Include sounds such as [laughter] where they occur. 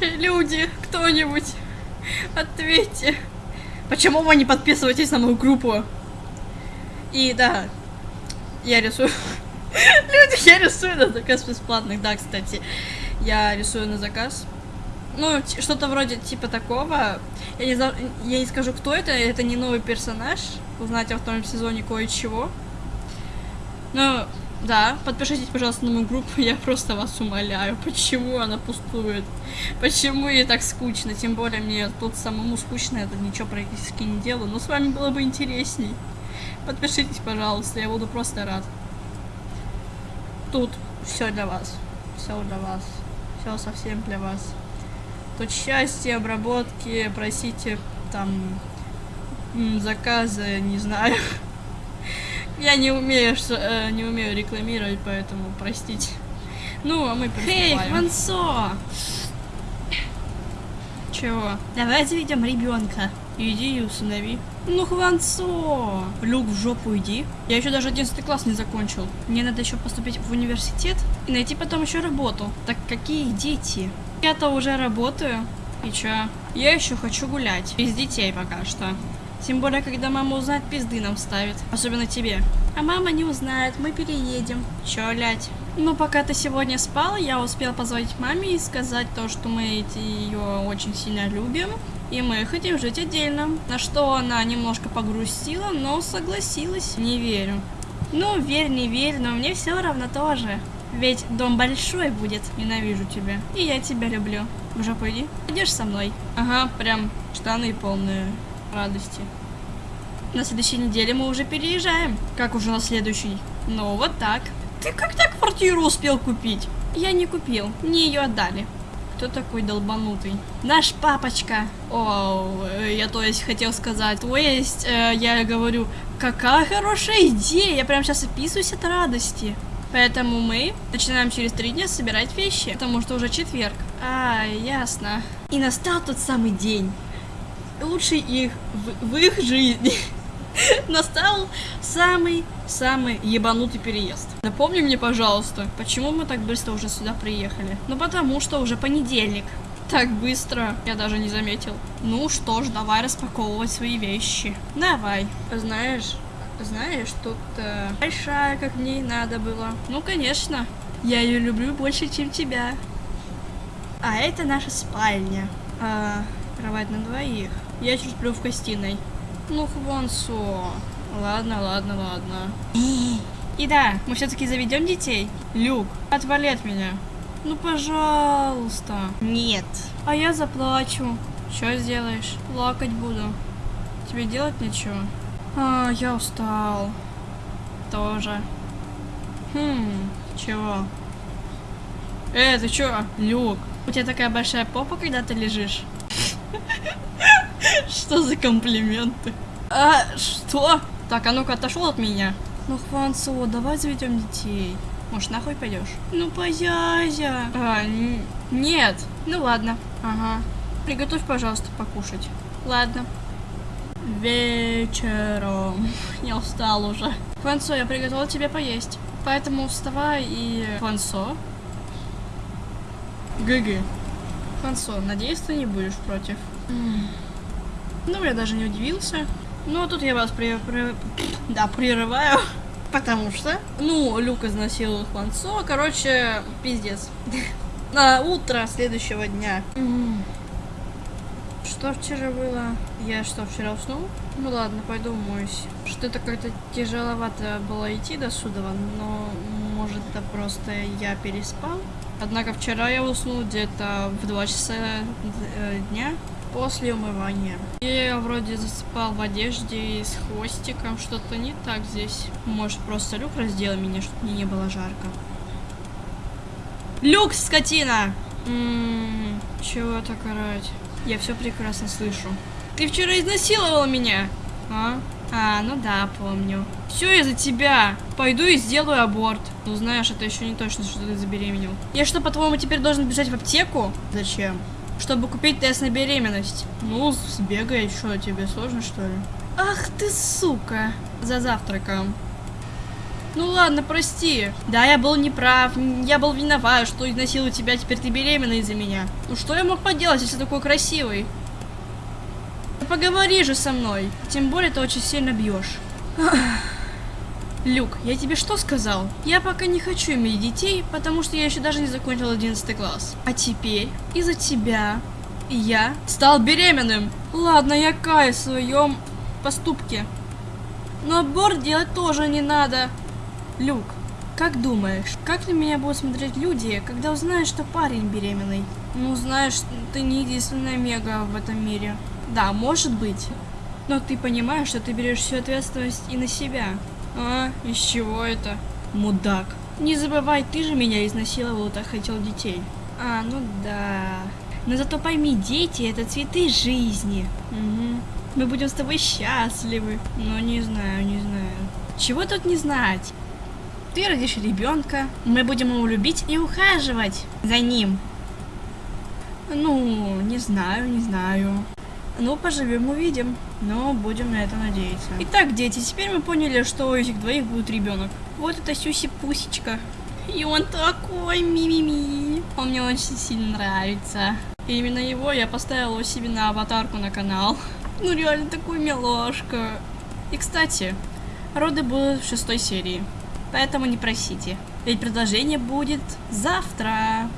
Люди, кто-нибудь, ответьте. Почему вы не подписываетесь на мою группу? И да, я рисую. [laughs] Люди, я рисую на заказ бесплатных. Да, кстати, я рисую на заказ. Ну, что-то вроде типа такого. Я не, я не скажу, кто это. Это не новый персонаж. Узнать во втором сезоне кое-чего. Ну, да, подпишитесь, пожалуйста, на мою группу, я просто вас умоляю. Почему она пустует? Почему ей так скучно? Тем более мне тут самому скучно, это ничего практически не делаю. Но с вами было бы интересней. Подпишитесь, пожалуйста, я буду просто рад. Тут все для вас. Все для вас. Все совсем для вас. Тут счастье, обработки, просите там заказы, не знаю. Я не умею, э, не умею рекламировать, поэтому простите. Ну, а мы Эй, Хвансо! Чего? Давай заведем ребенка. Иди и усынови. Ну, Хвансо! Люк, в жопу иди. Я еще даже 11 класс не закончил. Мне надо еще поступить в университет и найти потом еще работу. Так какие дети? Я-то уже работаю. И чё? Я еще хочу гулять. Без детей пока что. Тем более, когда мама узнает, пизды нам ставит. Особенно тебе. А мама не узнает, мы переедем. Чё, лять? Ну, пока ты сегодня спал, я успел позвонить маме и сказать то, что мы ее очень сильно любим. И мы хотим жить отдельно. На что она немножко погрустила, но согласилась. Не верю. Ну, верь, не верь, но мне все равно тоже. Ведь дом большой будет. Ненавижу тебя. И я тебя люблю. В жопу иди. Со мной. Ага, прям штаны полные радости. На следующей неделе мы уже переезжаем. Как уже на следующей? Ну, вот так. Ты как так квартиру успел купить? Я не купил. Мне ее отдали. Кто такой долбанутый? Наш папочка. О, я то есть хотел сказать. То есть, э, я говорю, какая хорошая идея. Я прям сейчас описываюсь от радости. Поэтому мы начинаем через три дня собирать вещи, потому что уже четверг. А, ясно. И настал тот самый день. Лучший их в, в их жизни. [laughs] Настал самый-самый ебанутый переезд. Напомни мне, пожалуйста, почему мы так быстро уже сюда приехали? Ну, потому что уже понедельник. Так быстро, я даже не заметил. Ну что ж, давай распаковывать свои вещи. Давай. Знаешь, знаешь, тут э, большая, как мне надо было. Ну, конечно. Я ее люблю больше, чем тебя. А это наша спальня. А, кровать на двоих. Я чуть сплю в гостиной. Ну, Хвансо. Ладно, ладно, ладно. И да, мы все-таки заведем детей. Люк, отвали от меня. Ну, пожалуйста. Нет. А я заплачу. Что сделаешь? Плакать буду. Тебе делать нечего? А, я устал. Тоже. Хм, чего? Э, ты чё? Люк, у тебя такая большая попа, когда ты лежишь? Что за комплименты? А, что? Так, а ну-ка отошел от меня. Ну, Хвансо, давай заведем детей. Может, нахуй пойдешь? Ну, позязя. А, нет. Ну, ладно. Ага. Приготовь, пожалуйста, покушать. Ладно. Вечером. [laughs] Я устал уже. Хвансо, я приготовил тебе поесть. Поэтому вставай и... Хвансо? ГГ. Хвансо, надеюсь, ты не будешь против. Ну, я даже не удивился. Ну, а тут я вас при... при... [sniffs] Да, прерываю. [laughs] Потому что... Ну, Люк изнасиловал Хвансо. Короче, пиздец. [laughs] На утро следующего дня. Что вчера было? Я что, вчера уснул? Ну ладно, пойду умоюсь. Что-то как-то тяжеловато было идти до суда, но может это просто я переспал. Однако вчера я уснул где-то в 2 часа э, дня после умывания. И я вроде засыпал в одежде и с хвостиком. Что-то не так здесь. Может просто Люк раздел меня, чтобы мне не было жарко. Люк, скотина! Ммм, чего так орать? Я все прекрасно слышу. Ты вчера изнасиловал меня, а? А, ну да, помню. Все из-за тебя. Пойду и сделаю аборт. Ну, знаешь, это еще не точно, что ты забеременел. Я что, по-твоему, теперь должен бежать в аптеку? Зачем? Чтобы купить тест на беременность. Ну, сбегай, что, тебе сложно, что ли? Ах ты, сука. За завтраком. Ну ладно, прости. Да, я был неправ, я был виноват, что изнасилую тебя, теперь ты беременна из-за меня. Ну что я мог поделать, если такой красивый? Поговори же со мной. Тем более ты очень сильно бьешь. Люк, я тебе что сказал? Я пока не хочу иметь детей, потому что я еще даже не закончил 11 класс. А теперь из-за тебя я стал беременным. Ладно, я каюсь в своем поступке. Но аборт делать тоже не надо. Люк, как думаешь, как на меня будут смотреть люди, когда узнают, что парень беременный? Ну, знаешь, ты не единственная мега в этом мире. Да, может быть. Но ты понимаешь, что ты берешь всю ответственность и на себя. А, из чего это? Мудак. Не забывай, ты же меня изнасиловал, так хотел детей. А, ну да. Но зато пойми, дети это цветы жизни. Угу. Мы будем с тобой счастливы. Но не знаю, не знаю. Чего тут не знать? Ты родишь ребенка, мы будем его любить и ухаживать за ним. Ну, не знаю, не знаю. Ну, поживем, увидим. Но будем на это надеяться. Итак, дети, теперь мы поняли, что у этих двоих будет ребенок. Вот это Сюси-пусечка. И он такой мимими. Он мне очень сильно нравится. И именно его я поставила себе на аватарку на канал. Ну реально такой милашка. И кстати, роды будут в шестой серии. Поэтому не просите. Ведь продолжение будет завтра.